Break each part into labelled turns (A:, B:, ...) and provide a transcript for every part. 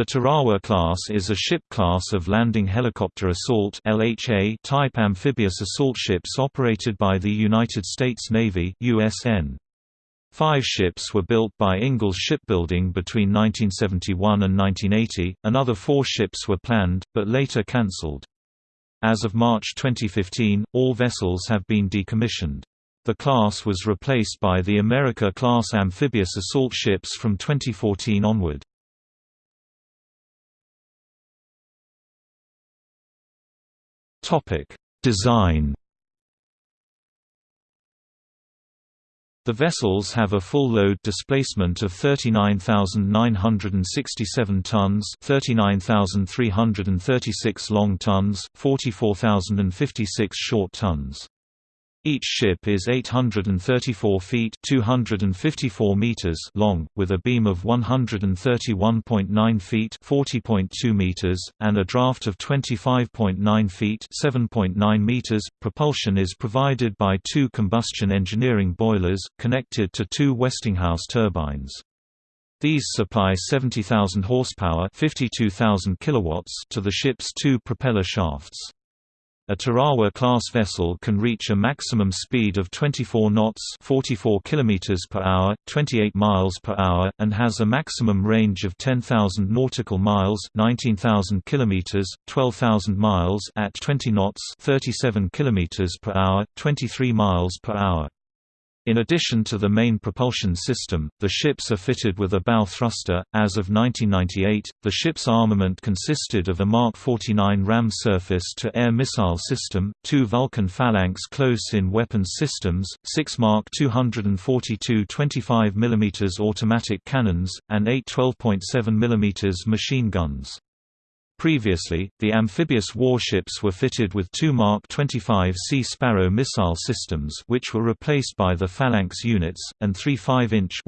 A: The Tarawa class is a ship class of landing helicopter assault (LHA) type amphibious assault ships operated by the United States Navy (USN). Five ships were built by Ingalls Shipbuilding between 1971 and 1980. Another four ships were planned, but later cancelled. As of March 2015, all vessels have been decommissioned. The class was replaced by the America-class amphibious assault ships from 2014 onward. Design The vessels have a full load displacement of 39,967 tons 39,336 long tons, 44,056 short tons. Each ship is 834 feet 254 meters long, with a beam of 131.9 feet 40.2 meters, and a draft of 25.9 feet 7.9 meters. Propulsion is provided by two combustion engineering boilers, connected to two Westinghouse turbines. These supply 70,000 horsepower 52,000 kilowatts to the ship's two propeller shafts. A Tarawa-class vessel can reach a maximum speed of 24 knots 44 km per hour, 28 miles per hour, and has a maximum range of 10,000 nautical miles 19,000 km, 12,000 miles at 20 knots 37 km per hour, 23 miles per hour. In addition to the main propulsion system, the ships are fitted with a bow thruster. As of 1998, the ship's armament consisted of a Mark 49 ram surface to air missile system, two Vulcan Phalanx close in weapons systems, six Mark 242 25 mm automatic cannons, and eight 12.7 mm machine guns. Previously, the amphibious warships were fitted with two Mark 25 Sea Sparrow missile systems which were replaced by the Phalanx units, and three 5-inch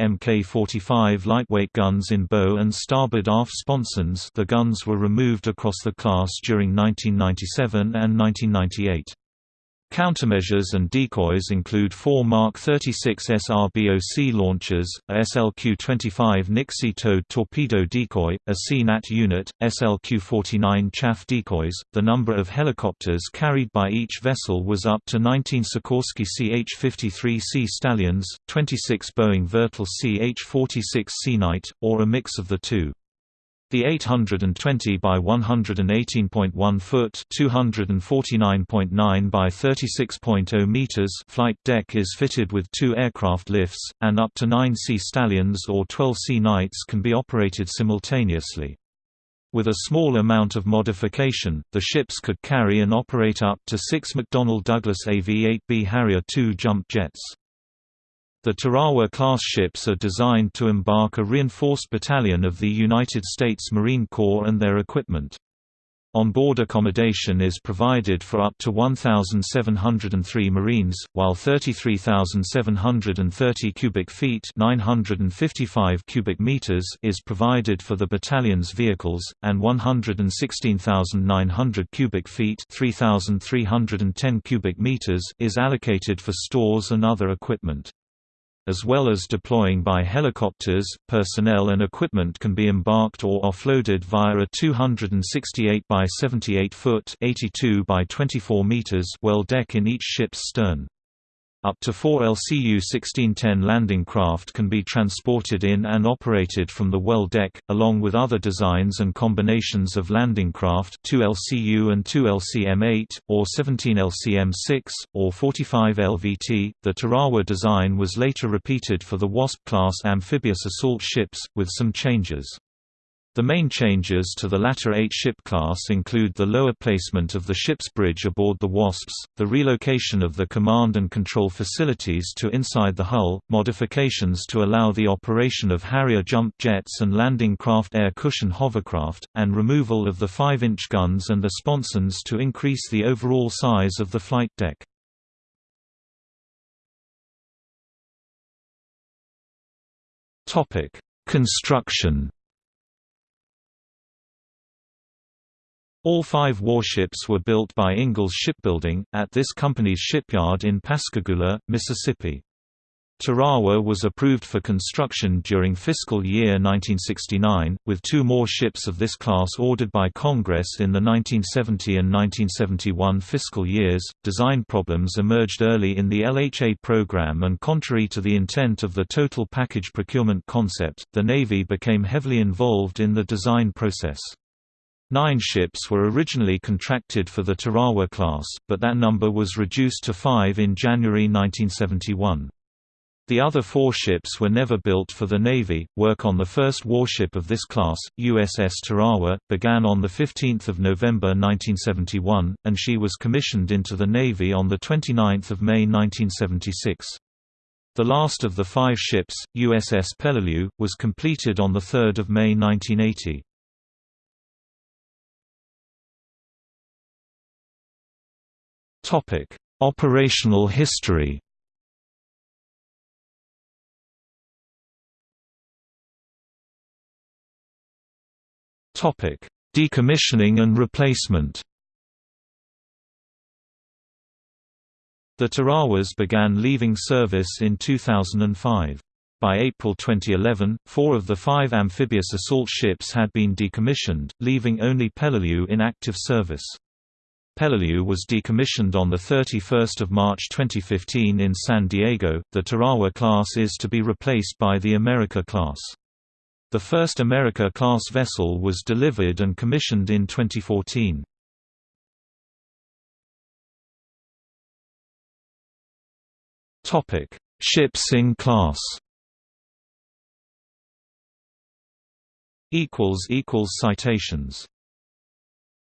A: Mk-45 lightweight guns in bow and starboard aft sponsons the guns were removed across the class during 1997 and 1998. Countermeasures and decoys include four Mark 36 SRBOC launchers, a SLQ-25 Nixie towed torpedo decoy, a Sea Gnat unit, SLQ-49 chaff decoys. The number of helicopters carried by each vessel was up to 19 Sikorsky CH-53C Stallions, 26 Boeing Vertol CH-46C Knight, or a mix of the two. The 820 by 118.1 foot (249.9 by 36.0 meters) flight deck is fitted with two aircraft lifts, and up to 9 Sea Stallions or 12 Sea Knights can be operated simultaneously. With a small amount of modification, the ships could carry and operate up to six McDonnell Douglas AV-8B Harrier II jump jets. The Tarawa-class ships are designed to embark a reinforced battalion of the United States Marine Corps and their equipment. On-board accommodation is provided for up to 1,703 Marines, while 33,730 cubic feet 955 cubic meters is provided for the battalion's vehicles, and 116,900 cubic feet 3,310 cubic meters is allocated for stores and other equipment as well as deploying by helicopters, personnel and equipment can be embarked or offloaded via a 268 by 78 foot 82 by 24 meters well deck in each ship's stern. Up to four LCU-1610 landing craft can be transported in and operated from the well deck, along with other designs and combinations of landing craft 2 LCU and 2 LCM-8, or 17 LCM-6, or 45 LVT. The Tarawa design was later repeated for the Wasp-class amphibious assault ships, with some changes. The main changes to the latter 8-ship class include the lower placement of the ship's bridge aboard the Wasps, the relocation of the command and control facilities to inside the hull, modifications to allow the operation of Harrier jump jets and landing craft air cushion hovercraft, and removal of the 5-inch guns and the sponsons to increase the overall size of the flight deck. Construction All five warships were built by Ingalls Shipbuilding, at this company's shipyard in Pascagoula, Mississippi. Tarawa was approved for construction during fiscal year 1969, with two more ships of this class ordered by Congress in the 1970 and 1971 fiscal years. Design problems emerged early in the LHA program, and contrary to the intent of the total package procurement concept, the Navy became heavily involved in the design process. Nine ships were originally contracted for the Tarawa class, but that number was reduced to five in January 1971. The other four ships were never built for the Navy. Work on the first warship of this class, USS Tarawa, began on 15 November 1971, and she was commissioned into the Navy on 29 May 1976. The last of the five ships, USS Peleliu, was completed on 3 May 1980. Operational history Topic: Decommissioning and replacement. The Tarawas began leaving service in 2005. By April 2011, four of the five amphibious assault ships had been decommissioned, leaving only Peleliu in active service. Peleliu was decommissioned on 31 March 2015 in San Diego. The Tarawa class is to be replaced by the America class. The first America-class vessel was delivered and commissioned in 2014. Topic: Ships in class. Equals equals citations.